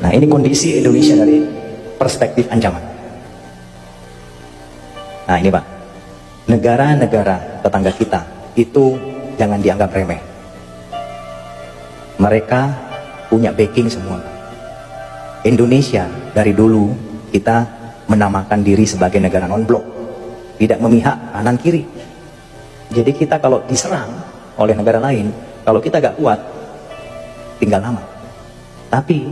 Nah ini kondisi Indonesia dari perspektif ancaman. Nah ini Pak, negara-negara tetangga kita itu jangan dianggap remeh. Mereka punya backing semua. Indonesia dari dulu kita menamakan diri sebagai negara non-blok, tidak memihak kanan kiri. Jadi kita kalau diserang oleh negara lain, kalau kita gak kuat, tinggal nama. Tapi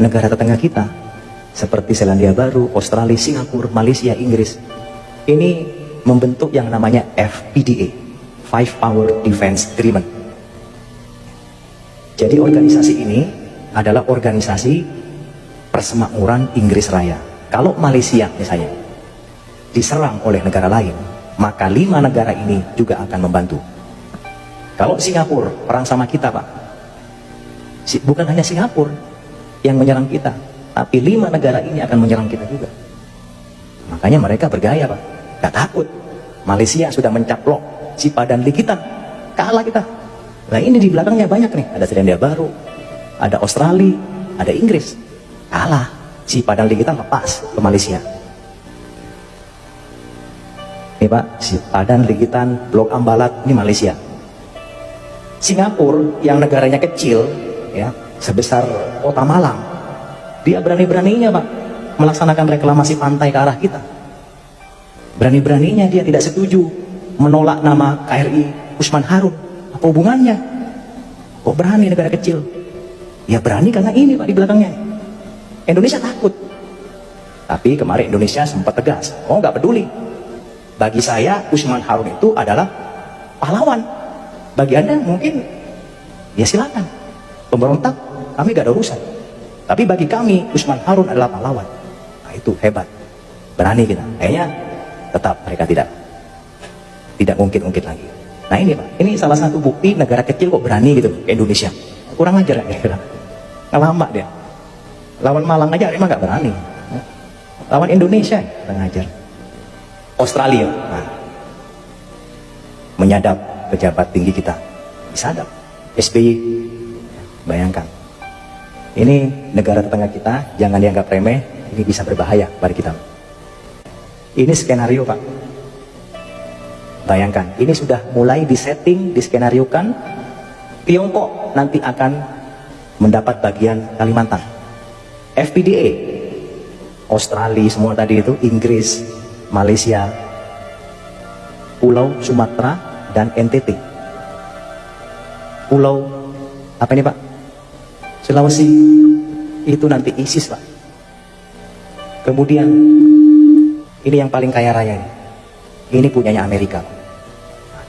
negara tetangga kita, seperti Selandia Baru, Australia, Singapura, Malaysia, Inggris, ini membentuk yang namanya FPDA, Five Power Defense Agreement. Jadi organisasi ini adalah organisasi persemakmuran Inggris Raya. Kalau Malaysia misalnya diserang oleh negara lain, maka lima negara ini juga akan membantu. Kalau Singapura perang sama kita, Pak, bukan hanya Singapura yang menyerang kita, tapi lima negara ini akan menyerang kita juga. Makanya mereka bergaya, Pak, gak takut. Malaysia sudah mencaplok si padan likitan, kalah kita. Nah ini di belakangnya banyak nih, ada Selandia Baru, ada Australia, ada Inggris, kalah. Si padan likitan lepas ke Malaysia. Ini Pak, si Padan, Ligitan, Blok Ambalat, ini Malaysia. Singapura yang negaranya kecil, ya sebesar kota Malang, dia berani-beraninya Pak melaksanakan reklamasi pantai ke arah kita. Berani-beraninya dia tidak setuju menolak nama KRI Usman Harun. Apa hubungannya? Kok berani negara kecil? Ya berani karena ini Pak di belakangnya. Indonesia takut. Tapi kemarin Indonesia sempat tegas. Oh nggak peduli bagi saya Usman Harun itu adalah pahlawan. Bagi Anda mungkin ya silakan. Pemberontak kami gak ada urusan. Tapi bagi kami Usman Harun adalah pahlawan. Nah itu hebat. Berani kita. Kayaknya tetap mereka tidak tidak mungkin-ungkit lagi. Nah ini Pak, ini salah satu bukti negara kecil kok berani gitu ke Indonesia. Kurang ajar ya kira. Ngelama dia. Lawan Malang aja emang gak berani. Lawan Indonesia kurang ajar. Australia nah, menyadap pejabat tinggi kita disadap SBY bayangkan ini negara tetangga kita jangan dianggap remeh ini bisa berbahaya bagi kita ini skenario pak bayangkan ini sudah mulai disetting diskenariokan Tiongkok nanti akan mendapat bagian Kalimantan FPDA Australia semua tadi itu Inggris Malaysia, Pulau Sumatera, dan NTT. Pulau apa ini Pak? Sulawesi itu nanti ISIS Pak. Kemudian ini yang paling kaya raya ini. Ini punyanya Amerika.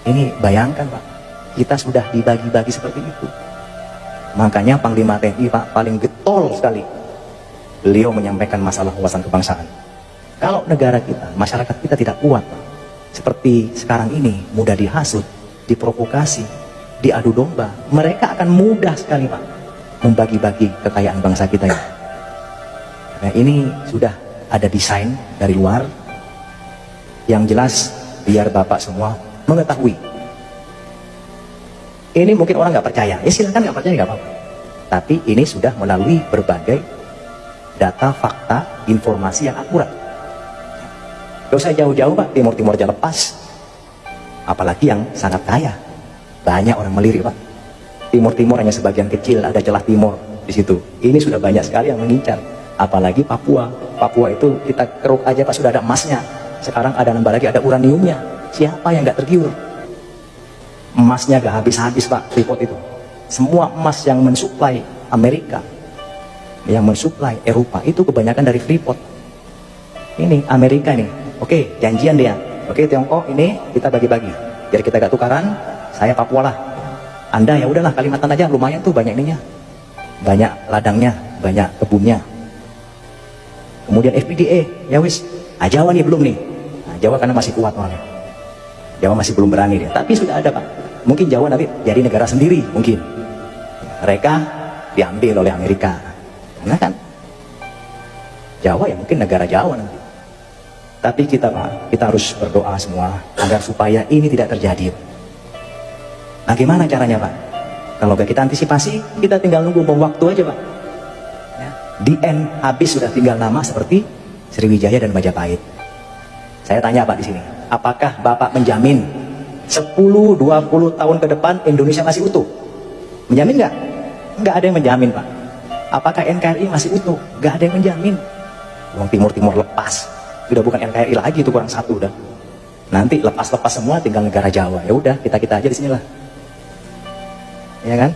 Ini bayangkan Pak, kita sudah dibagi-bagi seperti itu. Makanya Panglima TNI Pak paling getol sekali. Beliau menyampaikan masalah wawasan kebangsaan. Kalau negara kita, masyarakat kita tidak kuat, seperti sekarang ini, mudah dihasut, diprovokasi, diadu domba, mereka akan mudah sekali Pak, membagi-bagi kekayaan bangsa kita ini. Nah ini sudah ada desain dari luar, yang jelas biar Bapak semua mengetahui. Ini mungkin orang nggak percaya, ya silakan nggak percaya nggak apa-apa. Tapi ini sudah melalui berbagai data, fakta, informasi yang akurat. Gak usah jauh-jauh Pak, Timur-Timur aja lepas. Apalagi yang sangat kaya. Banyak orang melirik Pak. Timur-Timur hanya sebagian kecil, ada celah timur di situ. Ini sudah banyak sekali yang mengincar. Apalagi Papua. Papua itu kita keruk aja Pak, sudah ada emasnya. Sekarang ada nambah lagi, ada uraniumnya. Siapa yang gak tergiur? Emasnya gak habis-habis Pak, Freeport itu. Semua emas yang mensuplai Amerika, yang mensuplai Eropa, itu kebanyakan dari Freeport. Ini Amerika nih, Oke, janjian dia. Oke, Tiongkok ini kita bagi-bagi. Biar kita gak tukaran, saya Papua lah. Anda ya udahlah Kalimantan aja lumayan tuh banyak ininya. Banyak ladangnya, banyak kebunnya. Kemudian FPDA, ya wis. Ah, Jawa nih belum nih. Nah, Jawa karena masih kuat orangnya. Jawa masih belum berani dia. Tapi sudah ada Pak. Mungkin Jawa nanti jadi negara sendiri mungkin. Mereka diambil oleh Amerika. Karena kan Jawa ya mungkin negara Jawa nanti. Tapi kita Pak, kita harus berdoa semua agar supaya ini tidak terjadi. Nah gimana caranya Pak? Kalau gak kita antisipasi, kita tinggal nunggu bom waktu aja Pak. Ya. Di end habis sudah tinggal nama seperti Sriwijaya dan Majapahit. Saya tanya Pak di sini, apakah Bapak menjamin 10-20 tahun ke depan Indonesia masih utuh? Menjamin nggak? Nggak ada yang menjamin Pak. Apakah NKRI masih utuh? Nggak ada yang menjamin. Uang Timur-Timur lepas, sudah bukan NKRI lagi itu kurang satu udah. Nanti lepas-lepas semua tinggal negara Jawa. Ya udah kita kita aja di sinilah. Ya kan?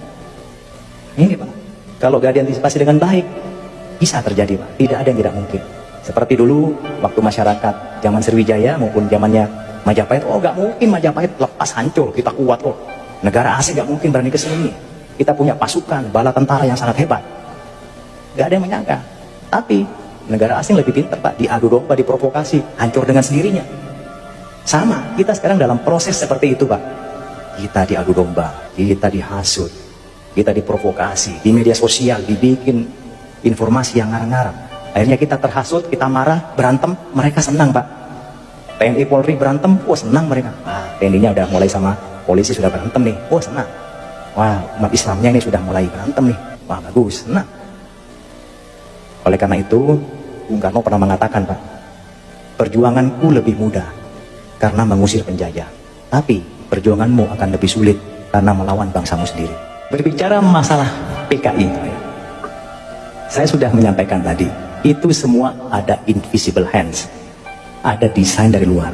Ini Pak. Kalau gak diantisipasi dengan baik, bisa terjadi Pak. Tidak ada yang tidak mungkin. Seperti dulu waktu masyarakat zaman Sriwijaya maupun zamannya Majapahit, oh gak mungkin Majapahit lepas hancur, kita kuat kok. Negara asing gak mungkin berani ke sini. Kita punya pasukan, bala tentara yang sangat hebat. Gak ada yang menyangka. Tapi negara asing lebih pintar Pak, diadu domba, diprovokasi, hancur dengan sendirinya. Sama, kita sekarang dalam proses seperti itu Pak. Kita diadu domba, kita dihasut, kita diprovokasi, di media sosial dibikin informasi yang ngarang-ngarang. Akhirnya kita terhasut, kita marah, berantem, mereka senang Pak. TNI Polri berantem, wah senang mereka. Ah, TNI-nya udah mulai sama polisi sudah berantem nih, wah senang. Wah, umat Islamnya ini sudah mulai berantem nih, wah bagus, senang. Oleh karena itu, Bung Karno pernah mengatakan Pak, perjuanganku lebih mudah karena mengusir penjajah. Tapi perjuanganmu akan lebih sulit karena melawan bangsamu sendiri. Berbicara masalah PKI, saya sudah menyampaikan tadi, itu semua ada invisible hands, ada desain dari luar.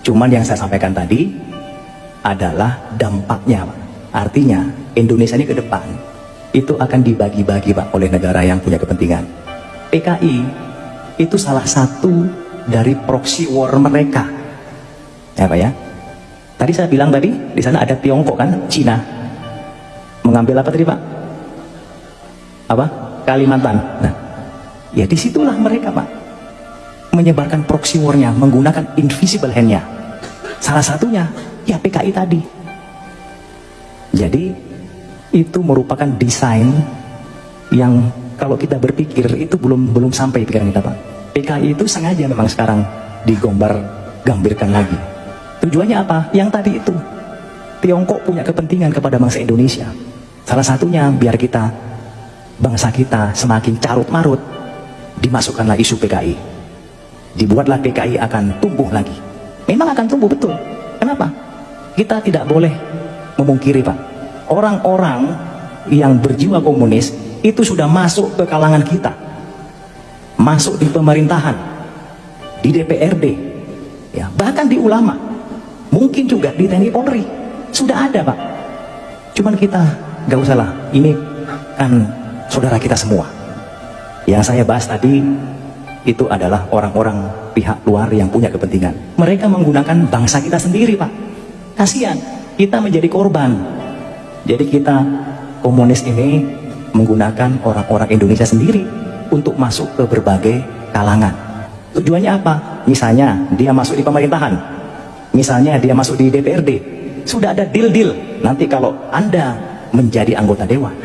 Cuman yang saya sampaikan tadi adalah dampaknya, Pak. Artinya Indonesia ini ke depan itu akan dibagi-bagi Pak oleh negara yang punya kepentingan. PKI itu salah satu dari proxy war mereka. Ya Pak ya. Tadi saya bilang tadi di sana ada Tiongkok kan, Cina. Mengambil apa tadi Pak? Apa? Kalimantan. Nah, ya di situlah mereka Pak menyebarkan proxy war-nya menggunakan invisible hand-nya. Salah satunya ya PKI tadi. Jadi itu merupakan desain yang kalau kita berpikir itu belum belum sampai pikiran kita Pak. PKI itu sengaja memang sekarang digombar gambirkan lagi. Tujuannya apa? Yang tadi itu. Tiongkok punya kepentingan kepada bangsa Indonesia. Salah satunya biar kita bangsa kita semakin carut marut dimasukkanlah isu PKI. Dibuatlah PKI akan tumbuh lagi. Memang akan tumbuh betul. Kenapa? Kita tidak boleh memungkiri Pak orang-orang yang berjiwa komunis itu sudah masuk ke kalangan kita masuk di pemerintahan di DPRD ya bahkan di ulama mungkin juga di TNI Polri. Sudah ada Pak. Cuman kita gak usah lah. Ini kan saudara kita semua. Yang saya bahas tadi itu adalah orang-orang pihak luar yang punya kepentingan. Mereka menggunakan bangsa kita sendiri Pak. Kasihan kita menjadi korban. Jadi kita komunis ini menggunakan orang-orang Indonesia sendiri untuk masuk ke berbagai kalangan. Tujuannya apa? Misalnya dia masuk di pemerintahan, misalnya dia masuk di DPRD, sudah ada deal-deal. Nanti kalau Anda menjadi anggota dewan,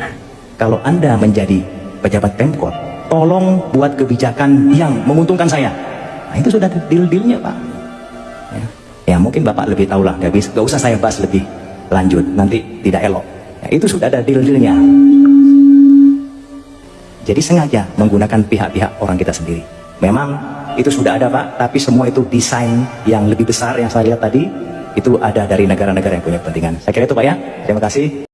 kalau Anda menjadi pejabat Pemkot, tolong buat kebijakan yang menguntungkan saya. Nah, itu sudah ada deal-dealnya Pak. Ya. ya mungkin Bapak lebih tahu lah, gak, bisa, usah saya bahas lebih lanjut, nanti tidak elok. Ya, itu sudah ada deal-dealnya. Jadi sengaja menggunakan pihak-pihak orang kita sendiri. Memang itu sudah ada Pak, tapi semua itu desain yang lebih besar yang saya lihat tadi, itu ada dari negara-negara yang punya kepentingan. Saya kira itu Pak ya, terima kasih.